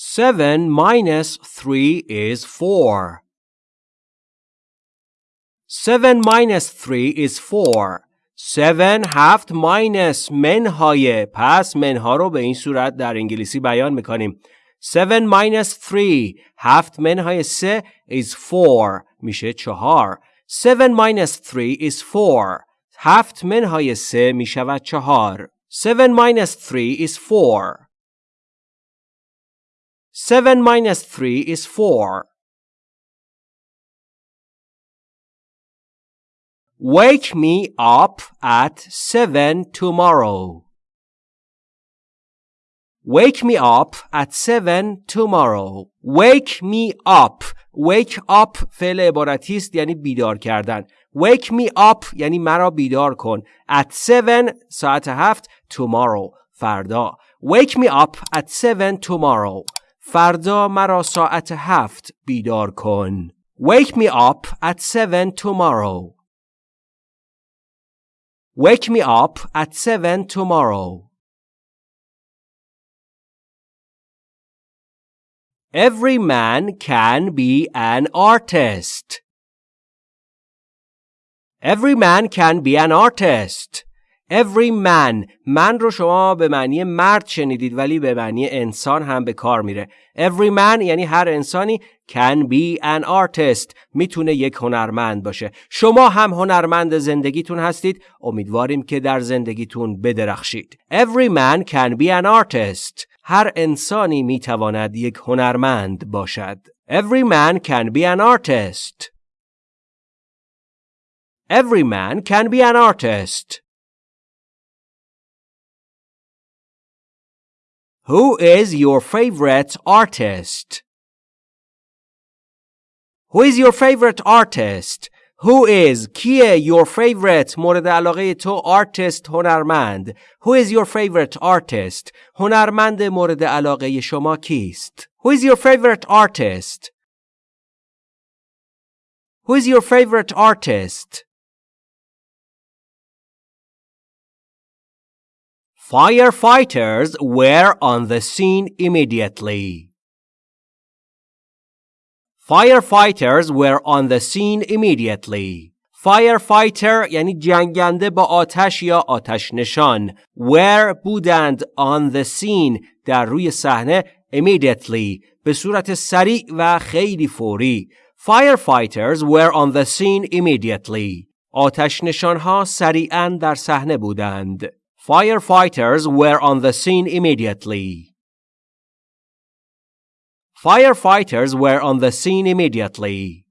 7 minus 3 is 4. 7 minus 3 is 4. 7 هفت minus منهای پس منها رو به این صورت در انگلیسی بیان میکنیم 7 minus 3 هفت منهای 3 is 4 میشه 4 7 minus 3 is 4 هفت منهای 3 میشود 4 7 minus 3 is 4 7 minus 3 is 4 Wake me up at 7 tomorrow. Wake me up at 7 tomorrow. Wake me up. Wake up فعل عبارتی است یعنی بیدار کردن. Wake me up یعنی مرا بیدار کن. At 7 ساعت هفت tomorrow فردا. Wake me up at 7 tomorrow. فردا مرا ساعت هفت بیدار کن. Wake me up at 7 tomorrow. Wake me up at 7 tomorrow. Every man can be an artist. Every man can be an artist. Every man. من رو شما به معنی مرد شنیدید ولی به معنی انسان هم به کار میره. Every man یعنی هر انسانی can be an artist. می‌تونه یک هنرمند باشه. شما هم هنرمند زندگیتون هستید. امیدواریم که در زندگیتون بدرخشید. Every man can be an artist. هر انسانی می‌تواند یک هنرمند باشد. Every man can be an artist. Every man can be an artist. Who is your favorite artist? Who is your favorite artist? Who is کیه your favorite مورد علاقه تو artist هنرمند Who is your favorite artist هنرمند مورد علاقه شما کیست Who is your favorite artist Who is your favorite artist Firefighters were on the scene immediately. Firefighters were on the scene immediately. Firefighter یعنی جنگنده با آتش یا آتش نشان. Were بودند on the scene در روی صحنه immediately به صورت سریع و خیلی فوری. Firefighters were on the scene immediately. آتش نشانها سریعا در صحنه بودند. Firefighters were on the scene immediately. Firefighters were on the scene immediately.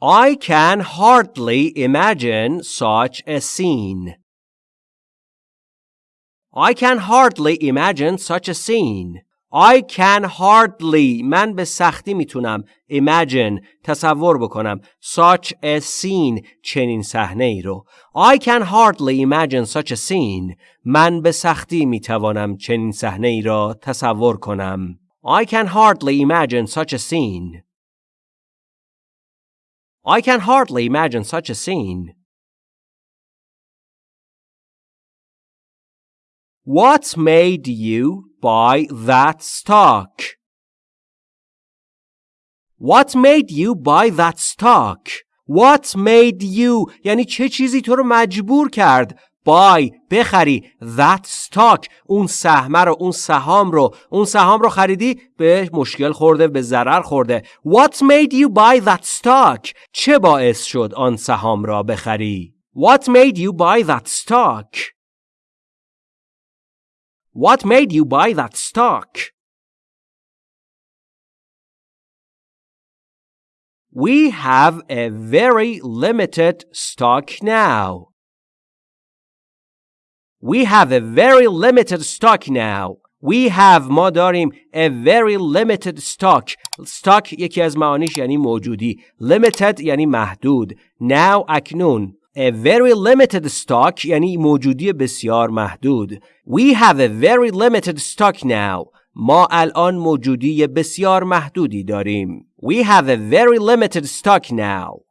I can hardly imagine such a scene. I can hardly imagine such a scene. I can hardly من به سختی می‌تونم imagine تصور بکنم such a scene چنین صحنه ای رو I can hardly imagine such a scene من به سختی می‌توانم چنین صحنه ای را تصور کنم I can hardly imagine such a scene I can hardly imagine such a scene What made you buy that stock? What made you buy that stock? What made you یعنی چه چیزی تو رو مجبور کرد buy بخری that stock اون سهمه رو اون سهام رو اون سهام رو خریدی به مشکل خورده به ضرر خورده What made you buy that stock چه باعث شد آن سهام را بخری What made you buy that stock What made you buy that stock? We have a very limited stock now. We have a very limited stock now. We have ما داریم a very limited stock. stock یکی از معانیش یعنی موجودی. limited یعنی محدود. now اکنون. A very limited stock یعنی موجودی بسیار محدود. We have a very limited stock now. ما الان موجودی بسیار محدودی داریم. We have a very limited stock now.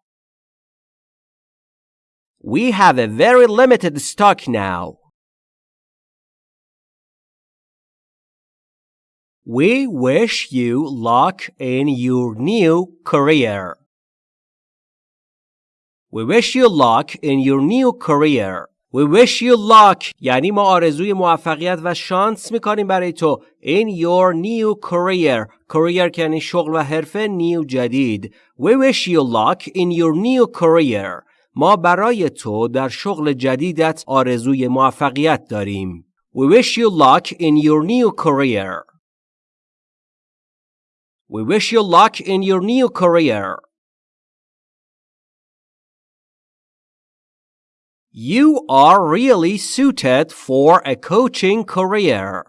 We have a very limited stock now. We wish you luck in your new career. We wish you luck in your new career. We wish you luck یعنی ما آرزوی موفقیت و شانس میکنیم برای تو in your new career career که یعنی شغل و حرفه new جدید We wish you luck in your new career ما برای تو در شغل جدیدت آرزوی موفقیت داریم We wish you luck in your new career We wish you luck in your new career. You are really suited for a coaching career.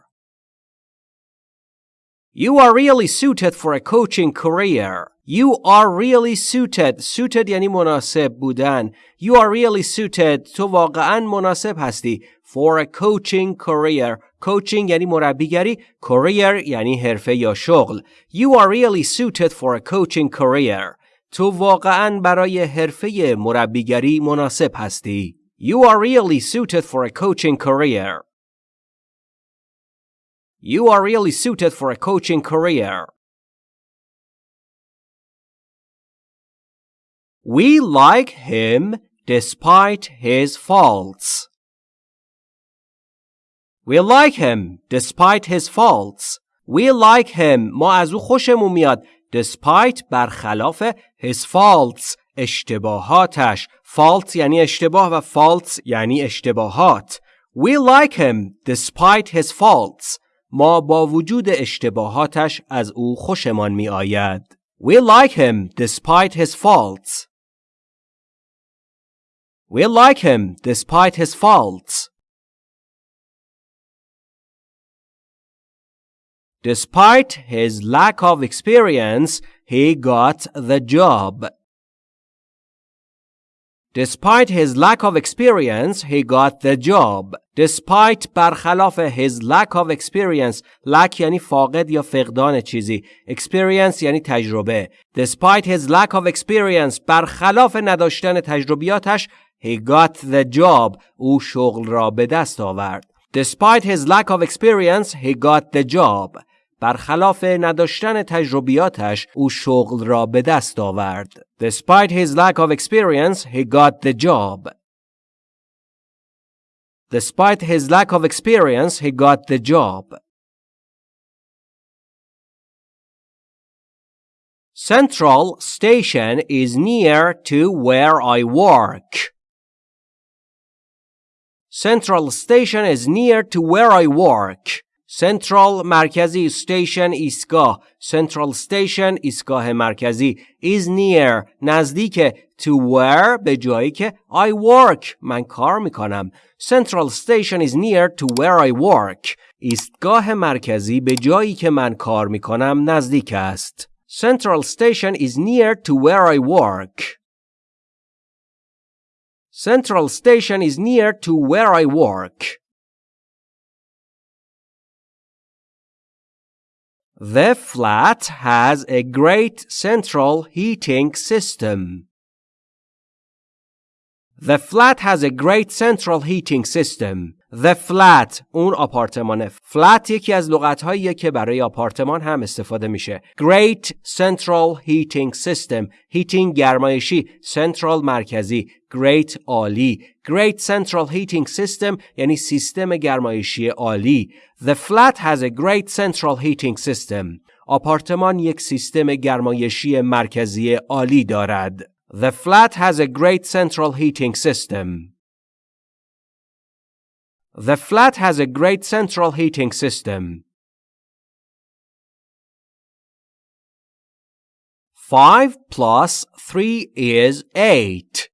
You are really suited for a coaching career. You are really suited. Suited یعنی مناسب بودن. You are really suited. تو واقعا مناسب هستی. For a coaching career. Coaching یعنی مربیگری. Career یعنی حرفه یا شغل. You are really suited for a coaching career. تو واقعا برای حرفه مربیگری مناسب هستی. You are really suited for a coaching career. You are really suited for a coaching career. We like him despite his faults. We like him despite his faults. We like him ما از او خوشمون میاد despite برخلاف his faults اشتباهاتش Faults یعنی اشتباه و faults یعنی اشتباهات We like him despite his faults ما با وجود اشتباهاتش از او خوشمان می آید We like him despite his faults We like him despite his faults Despite his lack of experience, he got the job. Despite his lack of experience, he got the job. Despite برخلاف his lack of experience, lack یعنی فاقد یا فقدان چیزی. Experience یعنی تجربه. Despite his lack of experience, برخلاف نداشتن تجربیاتش, he got the job. او شغل را به دست آورد. Despite his lack of experience, he got the job. برخلاف نداشتن تجربیاتش او شغل را به دست آورد. Despite his lack of experience, he got the job. Despite his lack of experience, he got the job. Central Station is near to where I work. Central Station is near to where I work. Central مرکزی station ایستگاه Central station ایستگاه مرکزی is near نزدیک to where به جایی که I work من کار می‌کنم Central station is near to where I work ایستگاه مرکزی به جایی که من کار می‌کنم نزدیک است Central station is near to where I work Central station is near to where I work The flat has a great central heating system. The flat has a great central heating system. The flat اون آپارتمانه. flat یکی از لغت که برای آپارتمان هم استفاده میشه. Great central heating system. heating گرمایشی. central مرکزی. great عالی. great central heating system یعنی سیستم گرمایشی عالی. The flat has a great central heating system. آپارتمان یک سیستم گرمایشی مرکزی عالی دارد. The flat has a great central heating system. The flat has a great central heating system. 5 plus 3 is 8.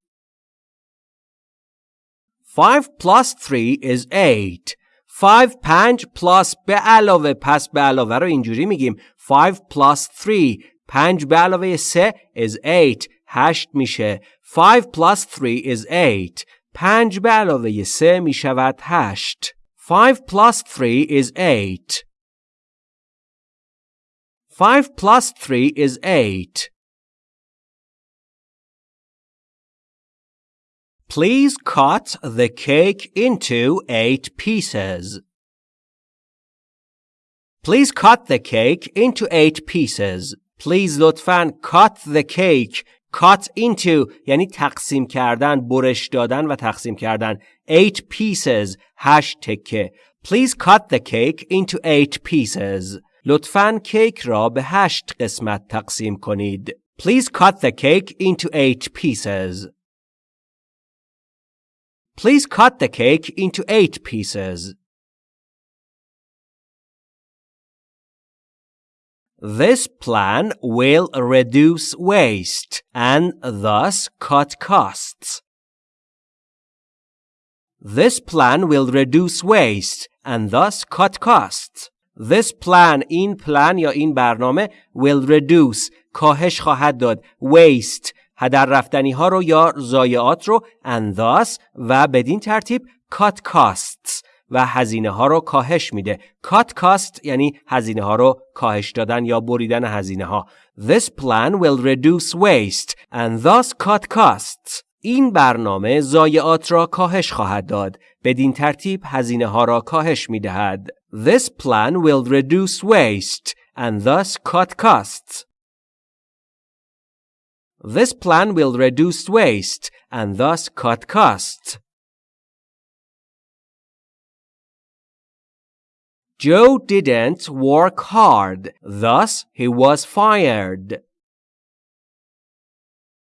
5 plus 3 is 8. 5 5 plus به علاوه پس به علاوه رو اینجوری میگیم 5 plus 3 5 به علاوه 3 is 8 8 میشه 5 plus 3 is 8 5 به علاوه 3 می شود 8 5 plus 3 is 8 5 plus 3 is 8 Please cut the cake into 8 pieces. Please cut the cake into eight pieces. Please لطفاً cut the cake cut into یعنی تقسیم کردن برش دادن و تقسیم کردن eight pieces هشت تکه Please cut the cake into eight pieces لطفاً کیک را به هشت قسمت تقسیم کنید Please cut the cake into eight pieces Please cut the cake into eight pieces This plan will reduce waste and thus cut costs. This plan will reduce waste and thus cut costs. This plan این plan یا این برنامه will reduce کاهش خواهد داد waste هدر رفتنی ها رو یا ضایعات رو and thus و بدین ترتیب cut costs و هزینه ها رو کاهش میده. Cut cost یعنی هزینه ها رو کاهش دادن یا بریدن هزینه ها. This plan will reduce waste and thus cut costs. این برنامه ضایعات را کاهش خواهد داد. بدین ترتیب هزینه ها را کاهش می دهد. This plan will reduce waste and thus cut costs. This plan will reduce waste and thus cut costs. Joe didn't work hard, thus he was fired.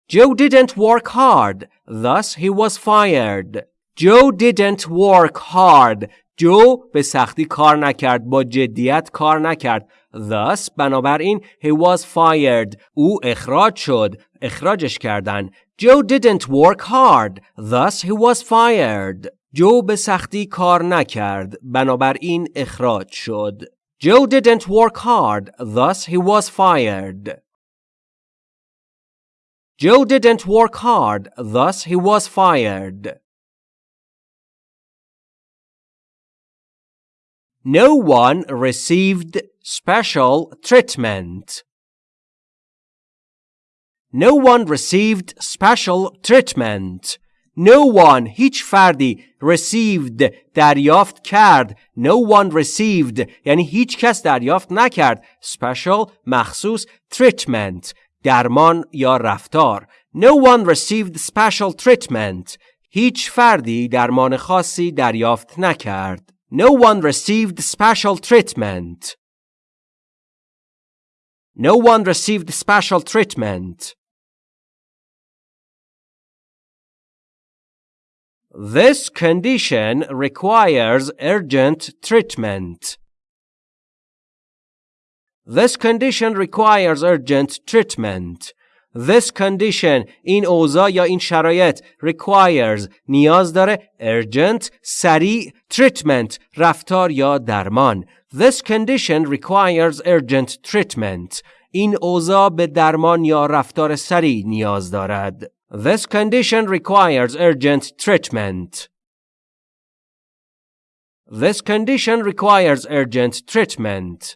Joe didn't work hard, thus he was fired. Joe didn't work hard. جو به سختی کار نکرد با جدیت کار نکرد thus بنابراین he was fired او اخراج شد اخراجش کردن Joe didn't work hard thus he was fired جو به سختی کار نکرد بنابراین اخراج شد Joe didn't work hard thus he was fired Joe didn't work hard thus he was fired No one received special treatment. No one received special treatment. No one هیچ فردی received دریافت کرد No one received یعنی هیچ کس دریافت نکرد special مخصوص treatment درمان یا رفتار No one received special treatment هیچ فردی درمان خاصی دریافت نکرد No one received special treatment No one received special treatment This condition requires urgent treatment. This condition requires urgent treatment. This condition این اوضاع یا این شرایط requires نیاز داره urgent سریع treatment رفتار یا درمان This condition requires urgent treatment این اوضاع به درمان یا رفتار سریع نیاز دارد this condition requires urgent treatment. This condition requires urgent treatment.